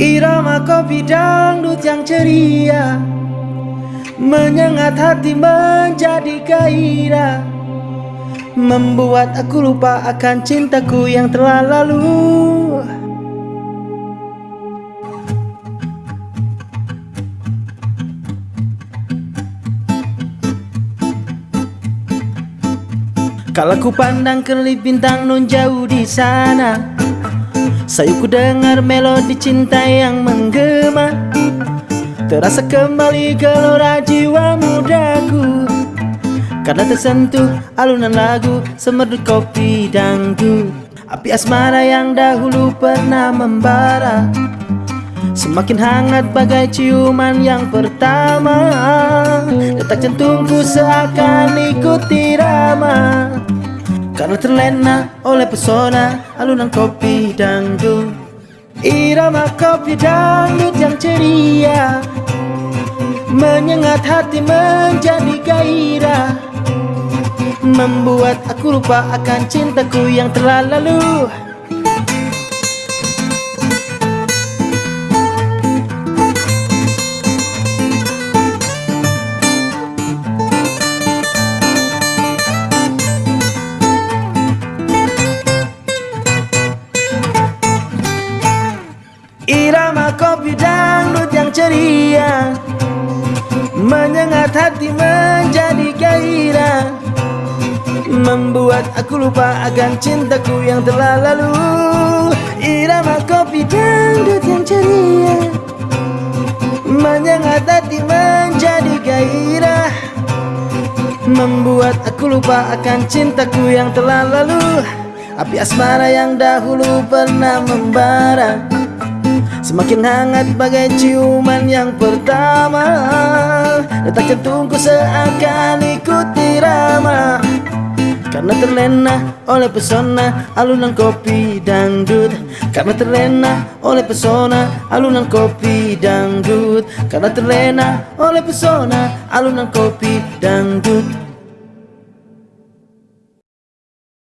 Irama kopi dangdut yang ceria. Menyengat hati menjadi gairah. Membuat aku lupa akan cintaku yang telah lalu. Kalau ku pandang kelip bintang nun jauh di sana Saya ku dengar melodi cinta yang menggema. Terasa kembali gelora jiwa mudaku. Karena tersentuh alunan lagu Semerdu kopi dangdut Api asmara yang dahulu pernah membara. Semakin hangat bagai ciuman yang pertama. Detak jantungku seakan ikut irama Karena terlena oleh pesona alunan kopi dangdut. Irama kopi dangdut yang ceria. Menyengat hati menjadi gairah. Membuat aku lupa akan cintaku yang telah lalu Irama kopi dangdut yang ceria. Menyengat hati menjadi gairah. Membuat aku lupa akan cintaku yang telah lalu. Irama kopi dangdut yang ceria. Menyengat hati menjadi gairah. Membuat aku lupa akan cintaku yang telah lalu. Api asmara yang dahulu pernah membara Semakin hangat bagai ciuman yang pertama. Detak jantungku seakan ikut irama. Karena terlena oleh pesona alunan kopi dangdut. Karena terlena oleh pesona alunan kopi dangdut. Karena terlena oleh pesona alunan kopi dangdut